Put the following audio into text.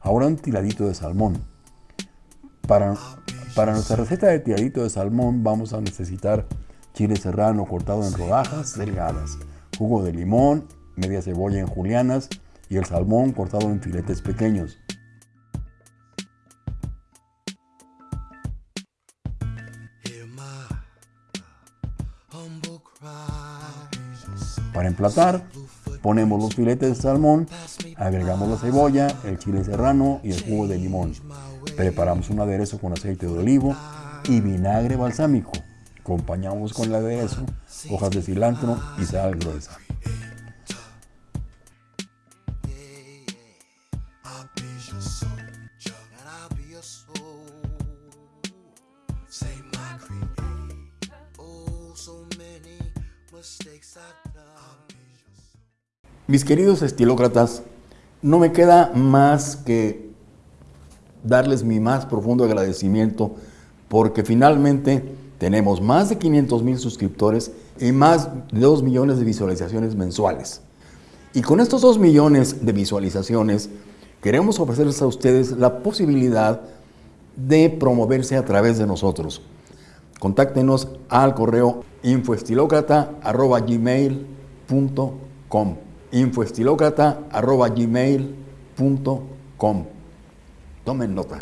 Ahora un tiradito de salmón. Para, para nuestra receta de tiradito de salmón vamos a necesitar chile serrano cortado en rodajas delgadas, jugo de limón, media cebolla en julianas y el salmón cortado en filetes pequeños. Para emplatar, ponemos los filetes de salmón, agregamos la cebolla, el chile serrano y el jugo de limón. Preparamos un aderezo con aceite de olivo y vinagre balsámico. Acompañamos con el aderezo hojas de cilantro y sal gruesa. Mis queridos estilócratas, no me queda más que darles mi más profundo agradecimiento porque finalmente tenemos más de 500 mil suscriptores y más de 2 millones de visualizaciones mensuales. Y con estos 2 millones de visualizaciones queremos ofrecerles a ustedes la posibilidad de promoverse a través de nosotros. Contáctenos al correo infoestilocrata.gmail.com infoestilocrata.gmail.com Tomen nota.